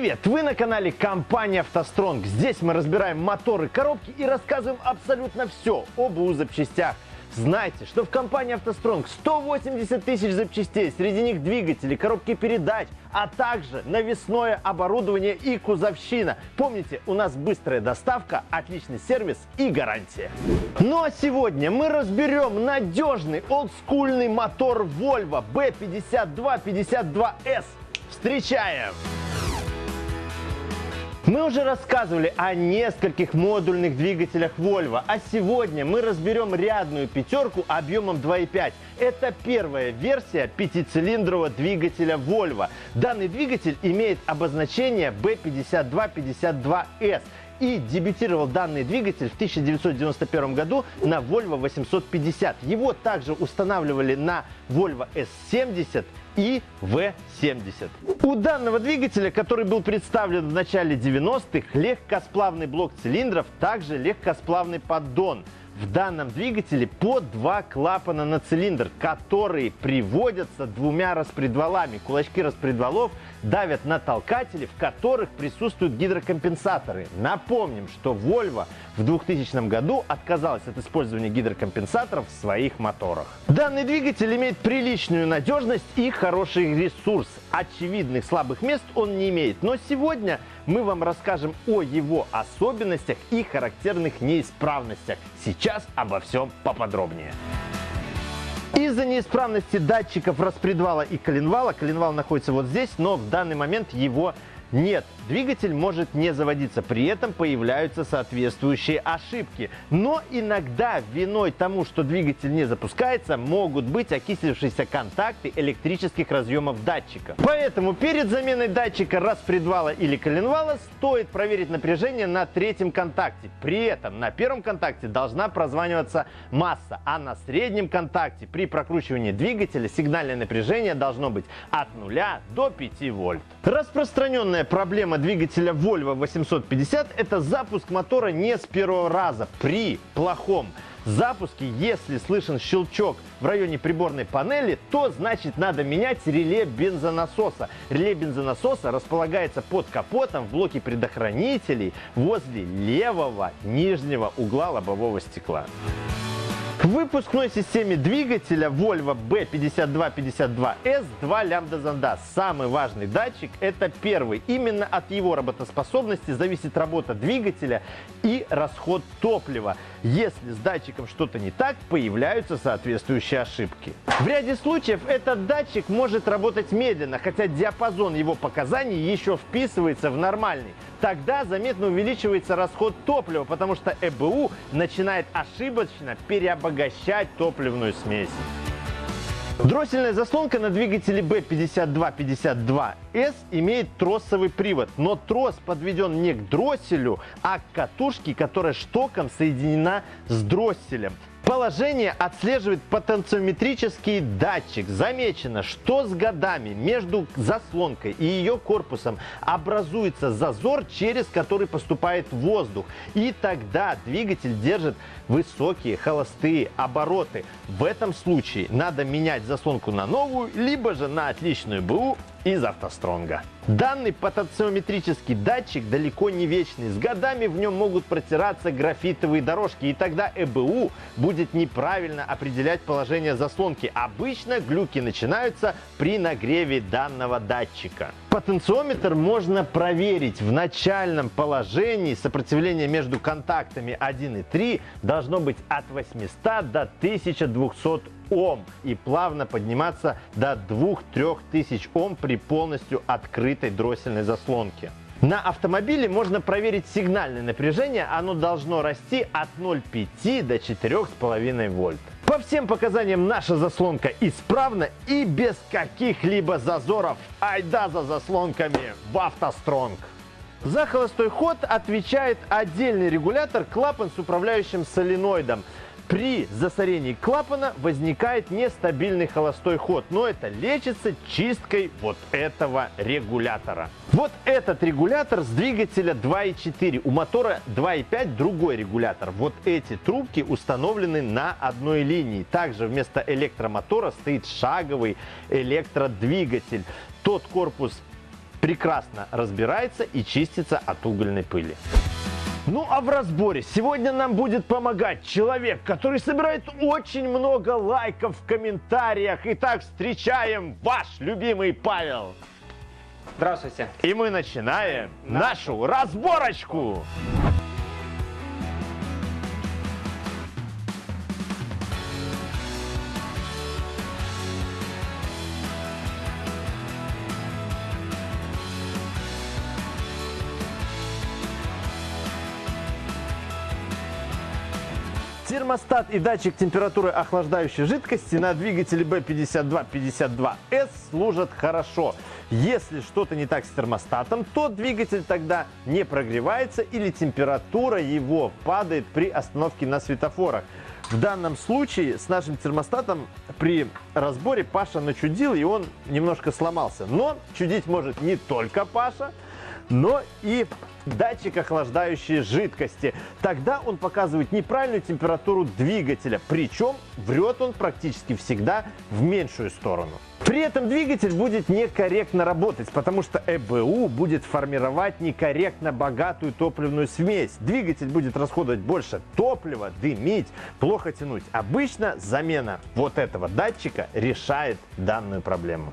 Привет! Вы на канале компании «АвтоСтронг». Здесь мы разбираем моторы, коробки и рассказываем абсолютно все об УЗ запчастях. Знайте, что в компании «АвтоСтронг» 180 тысяч запчастей, среди них двигатели, коробки передач, а также навесное оборудование и кузовщина. Помните, у нас быстрая доставка, отличный сервис и гарантия. Ну а сегодня мы разберем надежный олдскульный мотор Volvo B5252S. Встречаем! Мы уже рассказывали о нескольких модульных двигателях Volvo, а сегодня мы разберем рядную пятерку объемом 2.5. Это первая версия пятицилиндрового двигателя Volvo. Данный двигатель имеет обозначение B5252S и дебютировал данный двигатель в 1991 году на Volvo 850. Его также устанавливали на Volvo S70 и V70. У данного двигателя, который был представлен в начале 90-х, легкосплавный блок цилиндров, также легкосплавный поддон. В данном двигателе по два клапана на цилиндр, которые приводятся двумя распредвалами. Кулачки распредвалов давят на толкатели, в которых присутствуют гидрокомпенсаторы. Напомним, что Volvo в 2000 году отказалась от использования гидрокомпенсаторов в своих моторах. Данный двигатель имеет приличную надежность и хороший ресурс. Очевидных слабых мест он не имеет, но сегодня мы вам расскажем о его особенностях и характерных неисправностях. Сейчас обо всем поподробнее. Из-за неисправности датчиков распредвала и коленвала, коленвал находится вот здесь, но в данный момент его нет, двигатель может не заводиться, при этом появляются соответствующие ошибки. Но иногда виной тому, что двигатель не запускается, могут быть окислившиеся контакты электрических разъемов датчика. Поэтому перед заменой датчика распредвала или коленвала стоит проверить напряжение на третьем контакте. При этом на первом контакте должна прозваниваться масса, а на среднем контакте при прокручивании двигателя сигнальное напряжение должно быть от 0 до 5 вольт. Распространенная Главная проблема двигателя Volvo 850 – это запуск мотора не с первого раза при плохом запуске, если слышен щелчок в районе приборной панели, то значит надо менять реле бензонасоса. Реле бензонасоса располагается под капотом в блоке предохранителей возле левого нижнего угла лобового стекла. В выпускной системе двигателя Volvo B5252S два лямбда-зонда. Самый важный датчик – это первый. Именно от его работоспособности зависит работа двигателя и расход топлива. Если с датчиком что-то не так, появляются соответствующие ошибки. В ряде случаев этот датчик может работать медленно, хотя диапазон его показаний еще вписывается в нормальный. Тогда заметно увеличивается расход топлива, потому что ЭБУ начинает ошибочно переобогащать топливную смесь. Дроссельная заслонка на двигателе B5252S имеет тросовый привод, но трос подведен не к дросселю, а к катушке, которая штоком соединена с дросселем. Положение отслеживает потенциометрический датчик. Замечено, что с годами между заслонкой и ее корпусом образуется зазор, через который поступает воздух. И тогда двигатель держит высокие холостые обороты. В этом случае надо менять заслонку на новую, либо же на отличную БУ из автостронга. Данный потенциометрический датчик далеко не вечный. С годами в нем могут протираться графитовые дорожки, и тогда ЭБУ будет неправильно определять положение заслонки. Обычно глюки начинаются при нагреве данного датчика. Потенциометр можно проверить в начальном положении. Сопротивление между контактами 1 и 3 должно быть от 800 до 1200 Ом и плавно подниматься до 2-3 тысяч Ом при полностью открытой дроссельной заслонке. На автомобиле можно проверить сигнальное напряжение, оно должно расти от 0,5 до 4,5 вольт. По всем показаниям наша заслонка исправна и без каких-либо зазоров. Айда за заслонками в автостронг! За холостой ход отвечает отдельный регулятор клапан с управляющим соленоидом. При засорении клапана возникает нестабильный холостой ход, но это лечится чисткой вот этого регулятора. Вот этот регулятор с двигателя 2.4, у мотора 2.5 другой регулятор. Вот эти трубки установлены на одной линии. Также вместо электромотора стоит шаговый электродвигатель. Тот корпус прекрасно разбирается и чистится от угольной пыли. Ну а в разборе сегодня нам будет помогать человек, который собирает очень много лайков в комментариях. Итак, встречаем ваш любимый Павел. Здравствуйте. И мы начинаем нашу разборочку. Термостат и датчик температуры охлаждающей жидкости на двигателе B5252S служат хорошо. Если что-то не так с термостатом, то двигатель тогда не прогревается или температура его падает при остановке на светофорах. В данном случае с нашим термостатом при разборе Паша начудил и он немножко сломался. Но чудить может не только Паша, но и датчик охлаждающей жидкости. Тогда он показывает неправильную температуру двигателя, причем врет он практически всегда в меньшую сторону. При этом двигатель будет некорректно работать, потому что ЭБУ будет формировать некорректно богатую топливную смесь. Двигатель будет расходовать больше топлива, дымить, плохо тянуть. Обычно замена вот этого датчика решает данную проблему.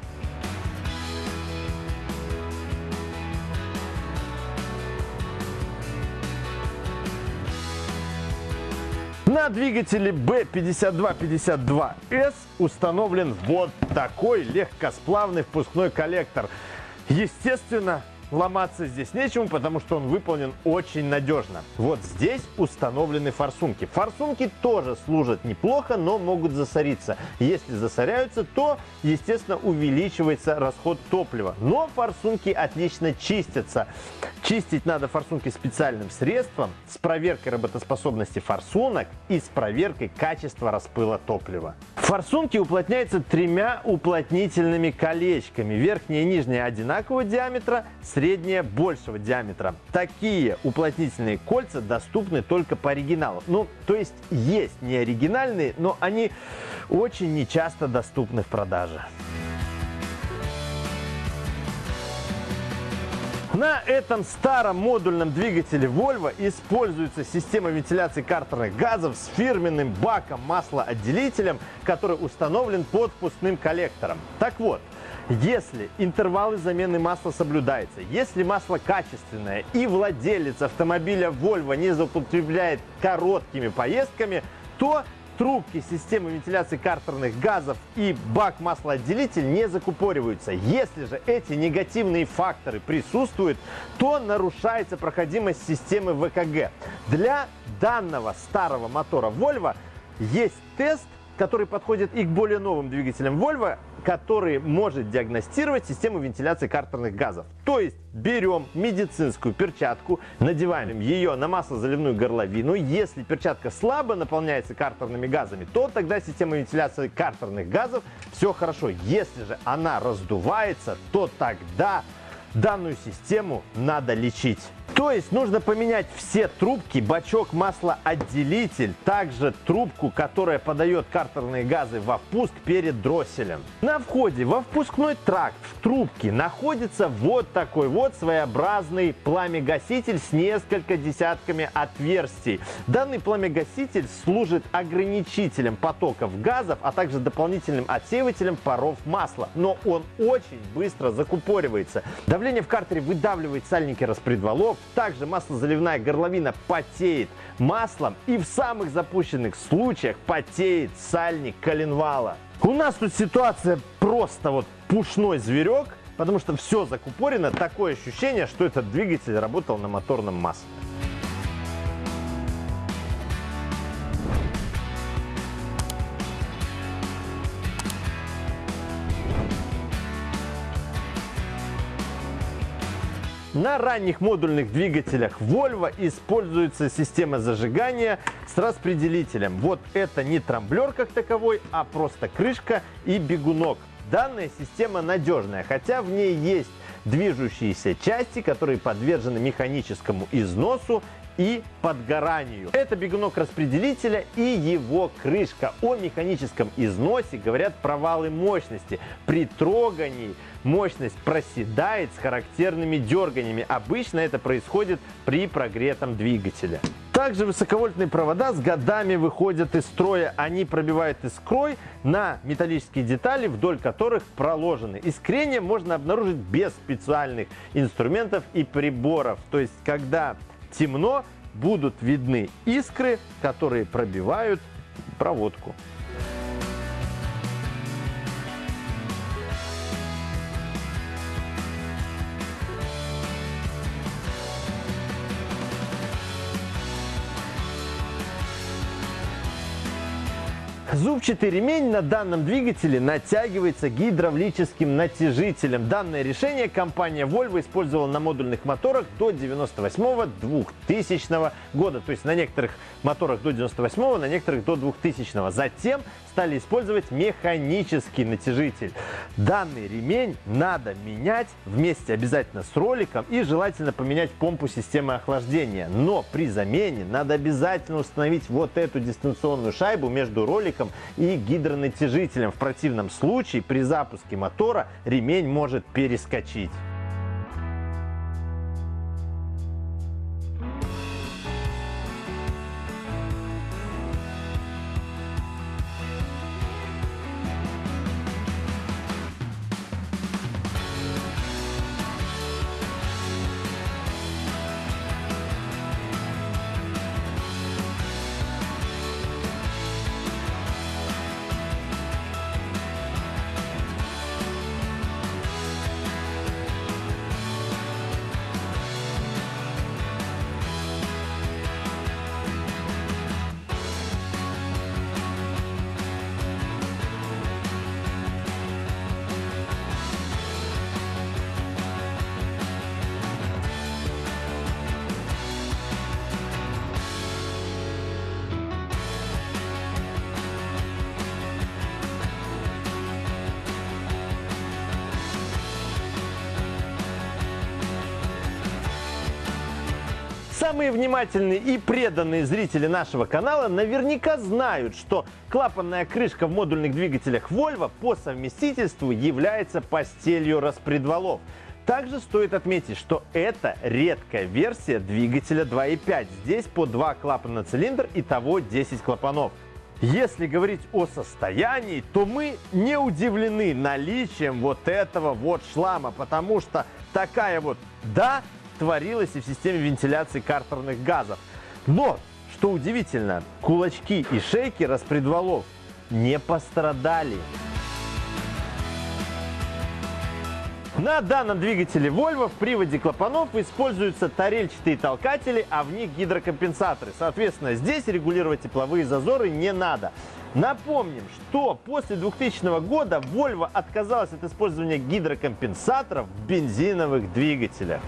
На двигателе B5252S установлен вот такой легкосплавный впускной коллектор. Естественно, Ломаться здесь нечему, потому что он выполнен очень надежно. Вот здесь установлены форсунки. Форсунки тоже служат неплохо, но могут засориться. Если засоряются, то, естественно, увеличивается расход топлива. Но форсунки отлично чистятся. Чистить надо форсунки специальным средством с проверкой работоспособности форсунок и с проверкой качества распыла топлива. Форсунки уплотняются тремя уплотнительными колечками. Верхняя и нижняя одинакового диаметра, средняя большего диаметра. Такие уплотнительные кольца доступны только по оригиналу. Ну, то есть есть не оригинальные, но они очень нечасто доступны в продаже. На этом старом модульном двигателе Volvo используется система вентиляции картерных газов с фирменным баком маслоотделителем, который установлен под впускным коллектором. Так вот, если интервалы замены масла соблюдаются, если масло качественное и владелец автомобиля Volvo не злоупотребляет короткими поездками, то трубки системы вентиляции картерных газов и бак-маслоотделитель не закупориваются. Если же эти негативные факторы присутствуют, то нарушается проходимость системы ВКГ. Для данного старого мотора Volvo есть тест, который подходит и к более новым двигателям Volvo, который может диагностировать систему вентиляции картерных газов. То есть берем медицинскую перчатку, надеваем ее на маслозаливную горловину. Если перчатка слабо наполняется картерными газами, то тогда система вентиляции картерных газов все хорошо. Если же она раздувается, то тогда данную систему надо лечить. То есть нужно поменять все трубки, бачок маслоотделитель, также трубку, которая подает картерные газы во впуск перед дросселем. На входе во впускной тракт в трубке находится вот такой вот своеобразный пламегаситель с несколько десятками отверстий. Данный пламегаситель служит ограничителем потоков газов, а также дополнительным отсеивателем паров масла. Но он очень быстро закупоривается. Давление в картере выдавливает сальники распредвалов, также маслозаливная горловина потеет маслом и в самых запущенных случаях потеет сальник коленвала. У нас тут ситуация просто вот пушной зверек, потому что все закупорено. Такое ощущение, что этот двигатель работал на моторном масле. На ранних модульных двигателях Volvo используется система зажигания с распределителем. Вот это не трамблер как таковой, а просто крышка и бегунок. Данная система надежная, хотя в ней есть движущиеся части, которые подвержены механическому износу и подгоранию. Это бегунок распределителя и его крышка. О механическом износе говорят провалы мощности. При трогании мощность проседает с характерными дерганиями. Обычно это происходит при прогретом двигателе. Также высоковольтные провода с годами выходят из строя. Они пробивают искрой на металлические детали, вдоль которых проложены. Искрение можно обнаружить без специальных инструментов и приборов. То есть, когда темно, будут видны искры, которые пробивают проводку. Зубчатый ремень на данном двигателе натягивается гидравлическим натяжителем. Данное решение компания Volvo использовала на модульных моторах до 98-2000 года. То есть на некоторых моторах до 98 на некоторых до 2000 Затем стали использовать механический натяжитель. Данный ремень надо менять вместе обязательно с роликом и желательно поменять помпу системы охлаждения. Но при замене надо обязательно установить вот эту дистанционную шайбу между роликом и гидронатяжителем. В противном случае при запуске мотора ремень может перескочить. Самые внимательные и преданные зрители нашего канала наверняка знают, что клапанная крышка в модульных двигателях Volvo по совместительству является постелью распредвалов. Также стоит отметить, что это редкая версия двигателя 2.5. Здесь по два клапана на цилиндр, и того 10 клапанов. Если говорить о состоянии, то мы не удивлены наличием вот этого вот шлама, потому что такая вот, да, творилось и в системе вентиляции картерных газов. Но, что удивительно, кулачки и шейки распредвалов не пострадали. На данном двигателе Volvo в приводе клапанов используются тарельчатые толкатели, а в них гидрокомпенсаторы. Соответственно, здесь регулировать тепловые зазоры не надо. Напомним, что после 2000 года Volvo отказалась от использования гидрокомпенсаторов в бензиновых двигателях.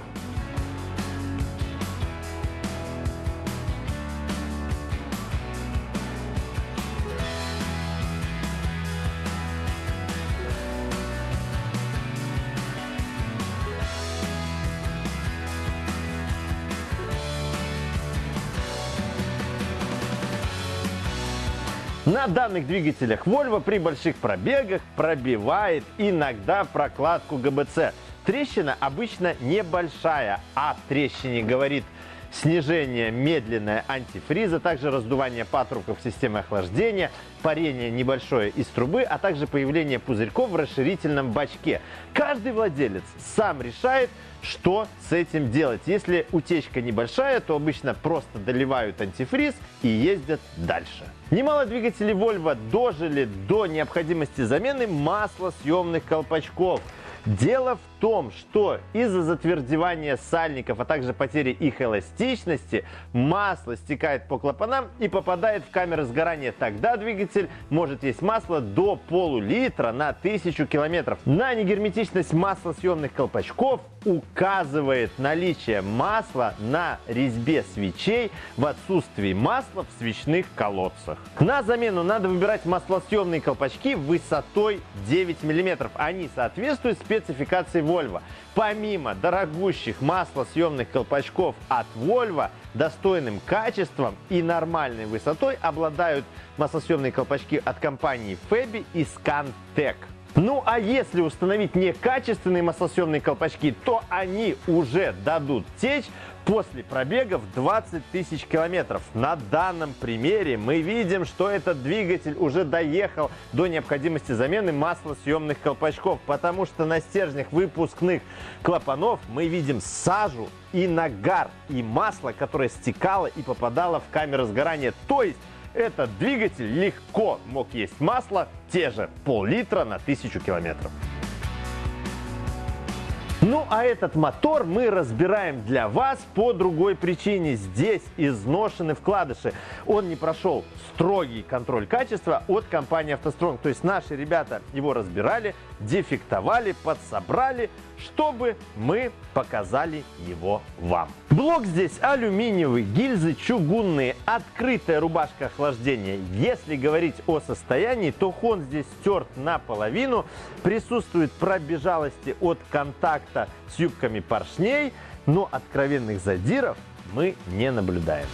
На данных двигателях Volvo при больших пробегах пробивает иногда прокладку ГБЦ. Трещина обычно небольшая, а трещине говорит снижение медленное антифриза, также раздувание патрубков системы охлаждения, парение небольшое из трубы, а также появление пузырьков в расширительном бачке. Каждый владелец сам решает, что с этим делать. Если утечка небольшая, то обычно просто доливают антифриз и ездят дальше. Немало двигателей Volvo дожили до необходимости замены маслосъемных колпачков. Дело в том, что из-за затвердевания сальников, а также потери их эластичности, масло стекает по клапанам и попадает в камеры сгорания. Тогда двигатель может есть масло до полулитра на тысячу километров. На негерметичность маслосъемных колпачков указывает наличие масла на резьбе свечей в отсутствии масла в свечных колодцах. На замену надо выбирать маслосъемные колпачки высотой 9 мм. Они соответствуют спецификации Volvo. Помимо дорогущих маслосъемных колпачков от Volvo, достойным качеством и нормальной высотой обладают маслосъемные колпачки от компании Febi и Scantec. Ну а если установить некачественные маслосъемные колпачки, то они уже дадут течь после пробегов 20 тысяч километров. На данном примере мы видим, что этот двигатель уже доехал до необходимости замены маслосъемных колпачков, потому что на стержнях выпускных клапанов мы видим сажу и нагар, и масло, которое стекало и попадало в камеру сгорания. То есть этот двигатель легко мог есть масло, те же пол-литра на тысячу километров. Ну а этот мотор мы разбираем для вас по другой причине. Здесь изношены вкладыши. Он не прошел строгий контроль качества от компании «АвтоСтронг». То есть наши ребята его разбирали, дефектовали, подсобрали, чтобы мы показали его вам. Блок здесь алюминиевый, гильзы чугунные, открытая рубашка охлаждения. Если говорить о состоянии, то хон здесь стерт наполовину, присутствует пробежалости от контакта с юбками поршней, но откровенных задиров мы не наблюдаем.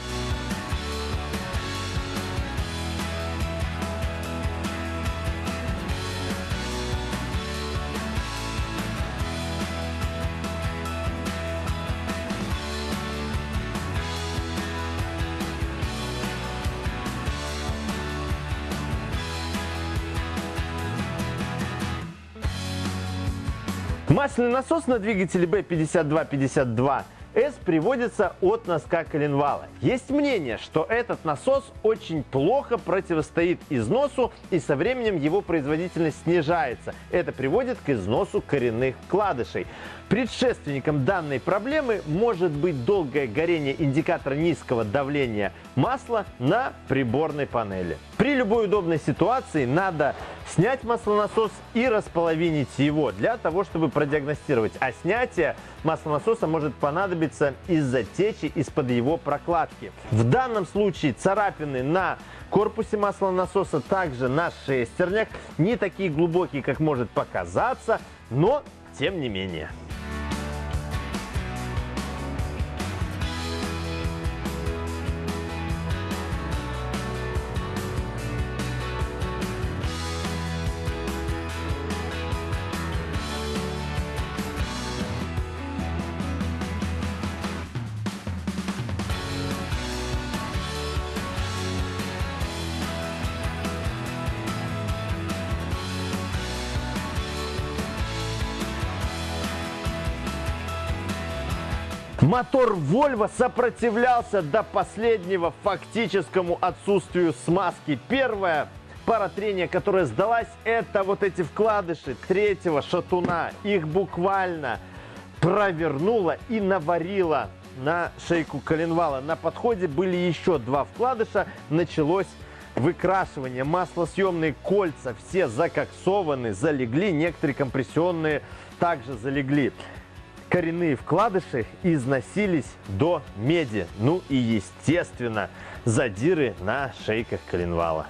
Масляный насос на двигателе B5252 S приводится от носка коленвала. Есть мнение, что этот насос очень плохо противостоит износу и со временем его производительность снижается. Это приводит к износу коренных вкладышей. Предшественником данной проблемы может быть долгое горение индикатора низкого давления масла на приборной панели. При любой удобной ситуации надо снять маслонасос и располовинить его для того, чтобы продиагностировать. А снятие маслонасоса может понадобиться из-за течи из-под его прокладки. В данном случае царапины на корпусе маслонасоса, также на шестернях, не такие глубокие, как может показаться, но тем не менее. Мотор Volvo сопротивлялся до последнего фактическому отсутствию смазки. Первая пара трения, которая сдалась, это вот эти вкладыши третьего шатуна. Их буквально провернула и наварила на шейку коленвала. На подходе были еще два вкладыша. Началось выкрашивание. Маслосъемные кольца все закоксованы, залегли. Некоторые компрессионные также залегли коренные вкладыши износились до меди. Ну и, естественно, задиры на шейках коленвала.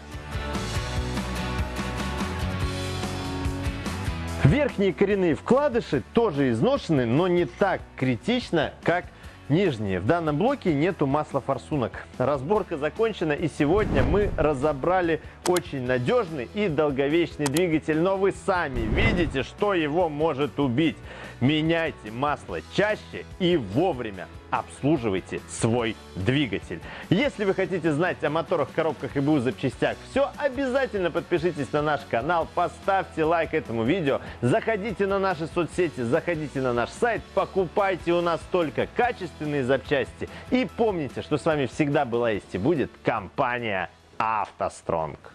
Верхние коренные вкладыши тоже изношены, но не так критично, как нижние. В данном блоке нету масла форсунок. Разборка закончена и сегодня мы разобрали очень надежный и долговечный двигатель, но вы сами видите, что его может убить. Меняйте масло чаще и вовремя обслуживайте свой двигатель. Если вы хотите знать о моторах, коробках и БУ запчастях все, обязательно подпишитесь на наш канал, поставьте лайк этому видео, заходите на наши соцсети, заходите на наш сайт, покупайте у нас только качественные запчасти и помните, что с вами всегда была есть и будет компания «АвтоСтронг».